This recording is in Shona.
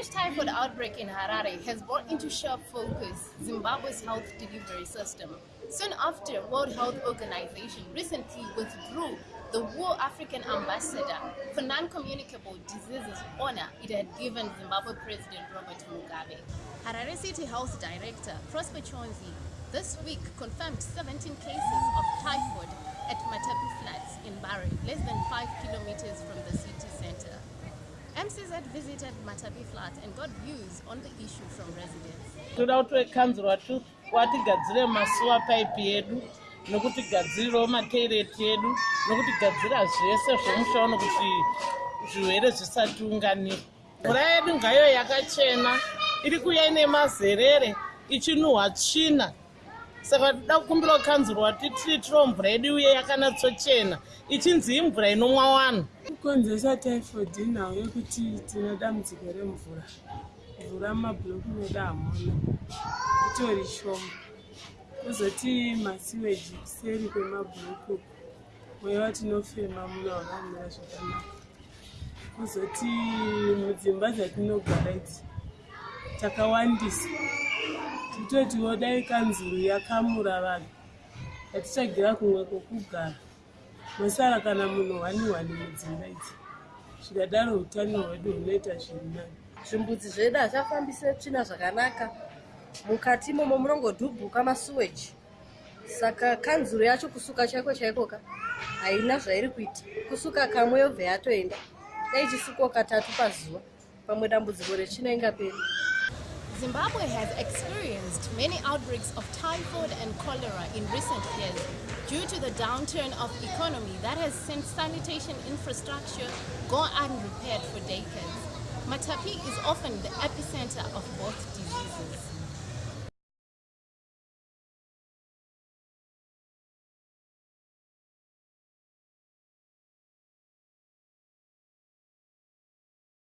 French typhoid outbreak in Harare has brought into sharp focus Zimbabwe's health delivery system. Soon after, World Health Organization recently withdrew the War African ambassador for non-communicable diseases honor it had given Zimbabwe President Robert Mugabe. Harare City Health Director Prosper Chonzi this week confirmed 17 cases of typhoid at Matapi Flats in Bari, less than 5 MCZ visited Matapi Flats and got views on the issue from residents. toda kuti vekanzurwa watigadzire masuwa paipi yedu nokutigadzirirewo mateireti edu nokutigadzira zvese zvomushaono kuti zvirwere zvisatiunganira mvura yedu ngayo yakachena iri kuya ine mazerere ichinuhwa tsvina. Saka toda kukumbira kukanzurwa tititiro mvura yedu uye yakanatsochena ichinzi imvura inomwa vanhu kukonzesa typhoid nhau yekuti tina dambudziko remvura. Mvura mumabhuloku medu hamuna. Itori shoma. Kuzoti masiweji kuseri kwemabhuloku mweya watinofema muna wakamira zvakanaka. Kuzoti mudzimba dzatinogara idzi takawandisa. Titotiwo dai kanzuru yakamura vanhu. Hatichagira kumwe kwokugara masara kana munhu wani wani mudzimba idzi zvikadaro utano hwedu hunoita zviri nani zvimbudzi zvedu hazvafambise tsvina zvakanaka. Mukati imomo munongodhubhuka masuweji. Saka kanzuro yacho kusuka chaiko chaikoka haina zvairi kuita. Kusuka kamwe yobva yatoenda. Dai chisukwa katatu pazuva pamwe dambudziko retsvina ingaperi Zimbabwe has experienced many outbreaks of typhoid and cholera in recent years due to the downturn of economy that has sent sanitation infrastructure go unrepaired for decades. Matapi is often the epicenter of both diseases.